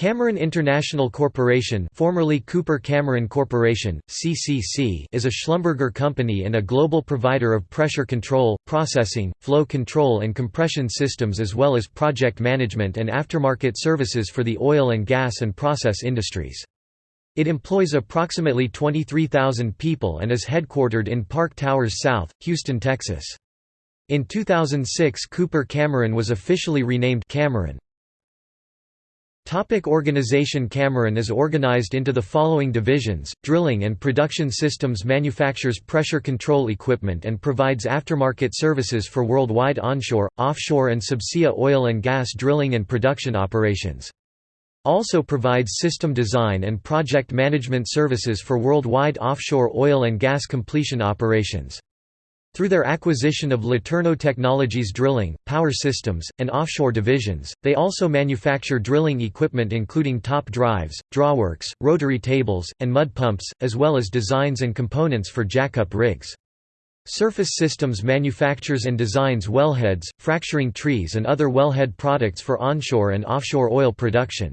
Cameron International Corporation formerly Cooper Cameron Corporation, CCC is a Schlumberger company and a global provider of pressure control, processing, flow control and compression systems as well as project management and aftermarket services for the oil and gas and process industries. It employs approximately 23,000 people and is headquartered in Park Towers South, Houston, Texas. In 2006 Cooper Cameron was officially renamed Cameron. Topic organization Cameron is organized into the following divisions, Drilling and Production Systems manufactures pressure control equipment and provides aftermarket services for worldwide onshore, offshore and subsea oil and gas drilling and production operations. Also provides system design and project management services for worldwide offshore oil and gas completion operations. Through their acquisition of LeTourneau Technologies drilling, power systems, and offshore divisions, they also manufacture drilling equipment including top drives, drawworks, rotary tables, and mud pumps, as well as designs and components for jackup rigs. Surface Systems manufactures and designs wellheads, fracturing trees and other wellhead products for onshore and offshore oil production.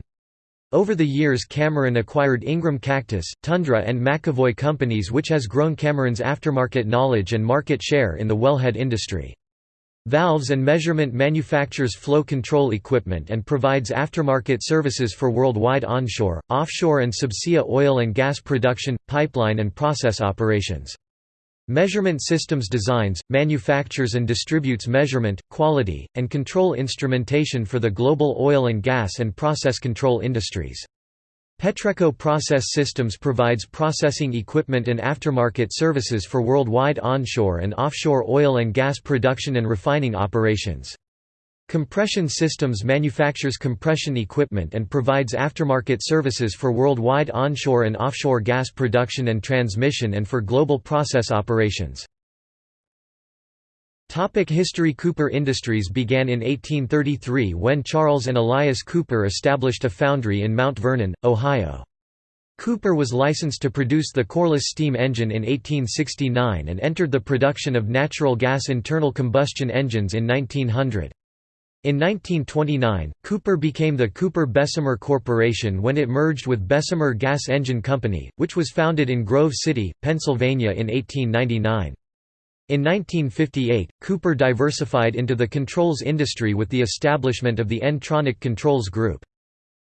Over the years Cameron acquired Ingram Cactus, Tundra and McEvoy companies which has grown Cameron's aftermarket knowledge and market share in the wellhead industry. Valves and Measurement manufactures flow control equipment and provides aftermarket services for worldwide onshore, offshore and subsea oil and gas production, pipeline and process operations. Measurement Systems designs, manufactures and distributes measurement, quality, and control instrumentation for the global oil and gas and process control industries. Petreco Process Systems provides processing equipment and aftermarket services for worldwide onshore and offshore oil and gas production and refining operations. Compression Systems manufactures compression equipment and provides aftermarket services for worldwide onshore and offshore gas production and transmission and for global process operations. Topic History Cooper Industries began in 1833 when Charles and Elias Cooper established a foundry in Mount Vernon, Ohio. Cooper was licensed to produce the Corliss steam engine in 1869 and entered the production of natural gas internal combustion engines in 1900. In 1929, Cooper became the Cooper-Bessemer Corporation when it merged with Bessemer Gas Engine Company, which was founded in Grove City, Pennsylvania in 1899. In 1958, Cooper diversified into the controls industry with the establishment of the N-Tronic Controls Group.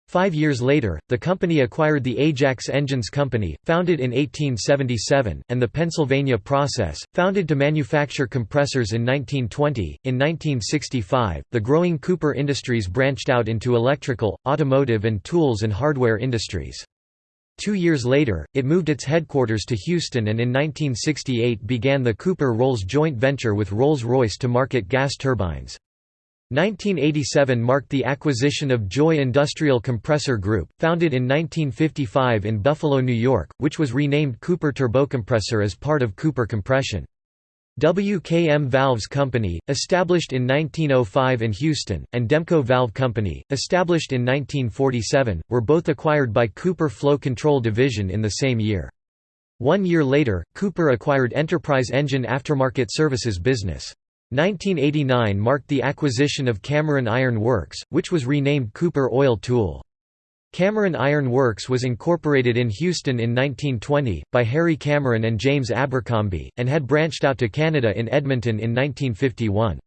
Five years later, the company acquired the Ajax Engines Company, founded in 1877, and the Pennsylvania Process, founded to manufacture compressors in 1920. In 1965, the growing Cooper Industries branched out into electrical, automotive, and tools and hardware industries. Two years later, it moved its headquarters to Houston and in 1968 began the Cooper-Rolls joint venture with Rolls-Royce to market gas turbines. 1987 marked the acquisition of Joy Industrial Compressor Group, founded in 1955 in Buffalo, New York, which was renamed Cooper Turbocompressor as part of Cooper Compression. WKM Valves Company, established in 1905 in Houston, and Demco Valve Company, established in 1947, were both acquired by Cooper Flow Control Division in the same year. One year later, Cooper acquired Enterprise Engine Aftermarket Services business. 1989 marked the acquisition of Cameron Iron Works, which was renamed Cooper Oil Tool. Cameron Iron Works was incorporated in Houston in 1920, by Harry Cameron and James Abercrombie, and had branched out to Canada in Edmonton in 1951.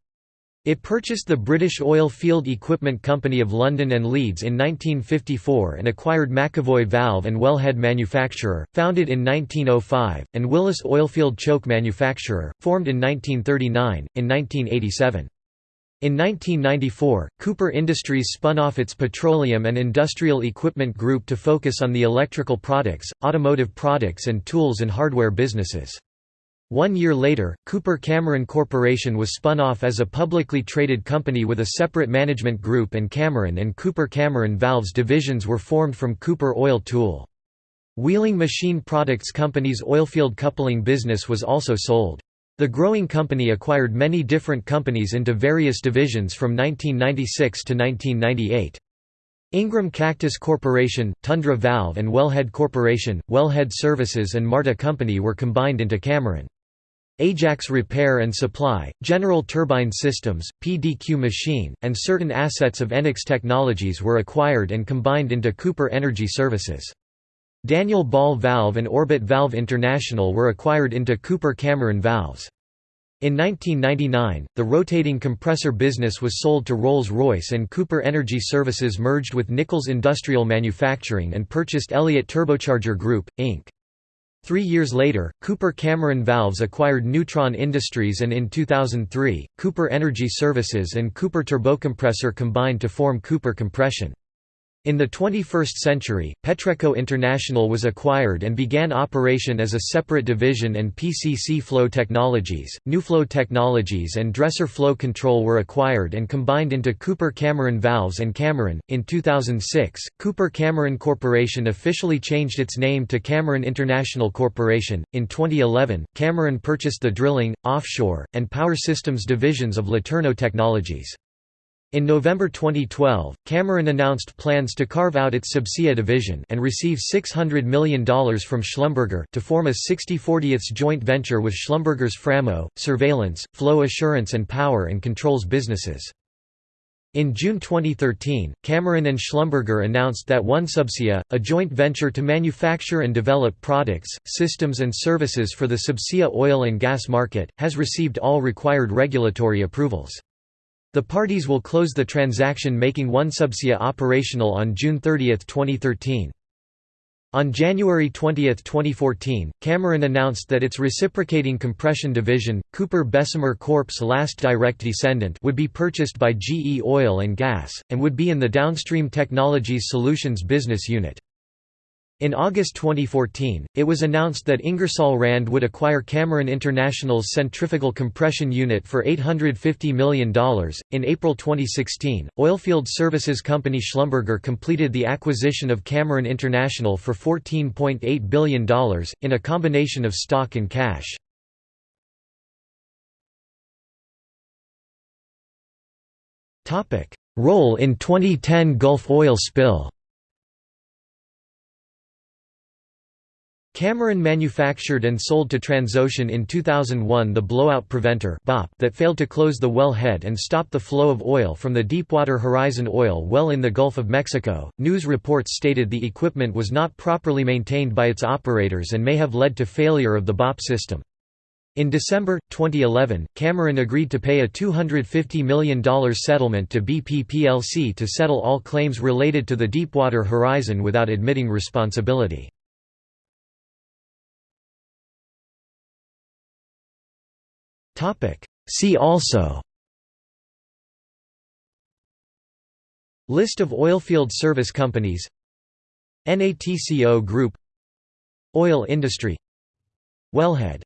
It purchased the British Oil Field Equipment Company of London and Leeds in 1954 and acquired McEvoy Valve and Wellhead Manufacturer, founded in 1905, and Willis Oilfield Choke Manufacturer, formed in 1939. In 1987. In 1994, Cooper Industries spun off its Petroleum and Industrial Equipment Group to focus on the electrical products, automotive products and tools and hardware businesses. One year later, Cooper Cameron Corporation was spun off as a publicly traded company with a separate management group and Cameron and Cooper Cameron Valves divisions were formed from Cooper Oil Tool. Wheeling Machine Products Company's oilfield coupling business was also sold. The growing company acquired many different companies into various divisions from 1996 to 1998. Ingram Cactus Corporation, Tundra Valve and Wellhead Corporation, Wellhead Services and Marta Company were combined into Cameron. Ajax Repair and Supply, General Turbine Systems, PDQ Machine, and certain assets of Enix Technologies were acquired and combined into Cooper Energy Services. Daniel Ball Valve and Orbit Valve International were acquired into Cooper Cameron Valves. In 1999, the rotating compressor business was sold to Rolls-Royce and Cooper Energy Services merged with Nichols Industrial Manufacturing and purchased Elliott Turbocharger Group, Inc. Three years later, Cooper Cameron Valves acquired Neutron Industries and in 2003, Cooper Energy Services and Cooper Turbocompressor combined to form Cooper Compression. In the 21st century, Petreco International was acquired and began operation as a separate division and PCC Flow Technologies, NuFlo Technologies and Dresser Flow Control were acquired and combined into Cooper Cameron Valves and Cameron. In 2006, Cooper Cameron Corporation officially changed its name to Cameron International Corporation. In 2011, Cameron purchased the drilling, offshore, and power systems divisions of LeTourneau Technologies. In November 2012, Cameron announced plans to carve out its Subsea division and receive $600 million from Schlumberger to form a 60-40th joint venture with Schlumberger's Framo, surveillance, flow assurance and power and controls businesses. In June 2013, Cameron and Schlumberger announced that OneSubsea, a joint venture to manufacture and develop products, systems and services for the subsea oil and gas market, has received all required regulatory approvals. The parties will close the transaction making OneSubsea operational on June 30, 2013. On January 20, 2014, Cameron announced that its reciprocating compression division, Cooper Bessemer Corp's last direct descendant would be purchased by GE Oil and Gas, and would be in the Downstream Technologies Solutions business unit. In August 2014, it was announced that Ingersoll Rand would acquire Cameron International's centrifugal compression unit for $850 million. In April 2016, oilfield services company Schlumberger completed the acquisition of Cameron International for $14.8 billion, in a combination of stock and cash. Role in 2010 Gulf oil spill Cameron manufactured and sold to Transocean in 2001 the blowout preventer that failed to close the well head and stop the flow of oil from the Deepwater Horizon oil well in the Gulf of Mexico. News reports stated the equipment was not properly maintained by its operators and may have led to failure of the BOP system. In December 2011, Cameron agreed to pay a $250 million settlement to BP plc to settle all claims related to the Deepwater Horizon without admitting responsibility. See also. List of oilfield service companies. NATCO Group. Oil industry. Wellhead